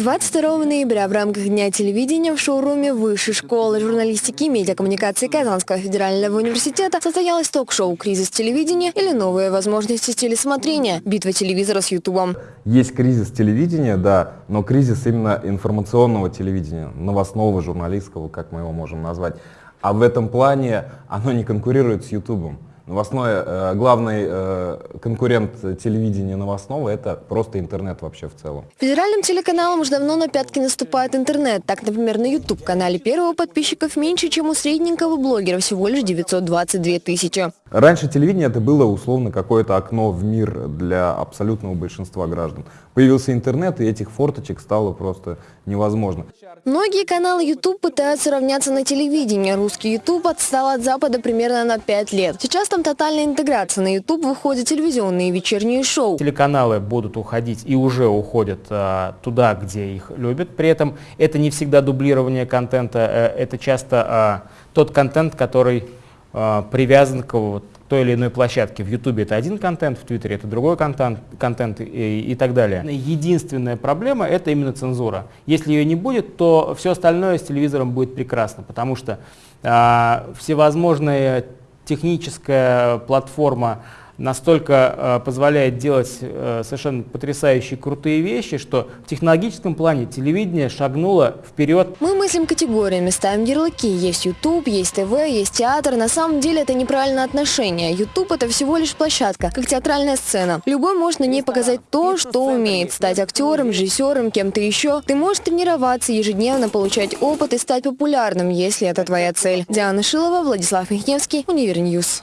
22 ноября в рамках Дня телевидения в шоуруме Высшей школы журналистики и медиакоммуникации Казанского федерального университета состоялось ток-шоу «Кризис телевидения» или «Новые возможности телесмотрения. Битва телевизора с Ютубом». Есть кризис телевидения, да, но кризис именно информационного телевидения, новостного, журналистского, как мы его можем назвать. А в этом плане оно не конкурирует с Ютубом. Новостное, э, главный э, конкурент телевидения новостного – это просто интернет вообще в целом. Федеральным телеканалам уже давно на пятки наступает интернет. Так, например, на YouTube-канале первого подписчиков меньше, чем у средненького блогера, всего лишь 922 тысячи. Раньше телевидение это было условно какое-то окно в мир для абсолютного большинства граждан. Появился интернет, и этих форточек стало просто невозможно. Многие каналы YouTube пытаются равняться на телевидение. Русский YouTube отстал от Запада примерно на 5 лет. Сейчас там тотальная интеграция. На YouTube выходят телевизионные вечерние шоу. Телеканалы будут уходить и уже уходят а, туда, где их любят. При этом это не всегда дублирование контента, а, это часто а, тот контент, который а, привязан к вот, той или иной площадке. В Ютубе это один контент, в Твиттере это другой контент, контент и, и так далее. Единственная проблема это именно цензура. Если ее не будет, то все остальное с телевизором будет прекрасно, потому что а, всевозможная техническая платформа настолько э, позволяет делать э, совершенно потрясающие крутые вещи, что в технологическом плане телевидение шагнуло вперед. Мы мыслим категориями, ставим ярлыки. Есть YouTube, есть ТВ, есть театр. На самом деле это неправильное отношение. YouTube это всего лишь площадка, как театральная сцена. Любой может на ней показать то, что умеет. Стать актером, режиссером, кем-то еще. Ты можешь тренироваться, ежедневно получать опыт и стать популярным, если это твоя цель. Диана Шилова, Владислав Михневский, Универ News.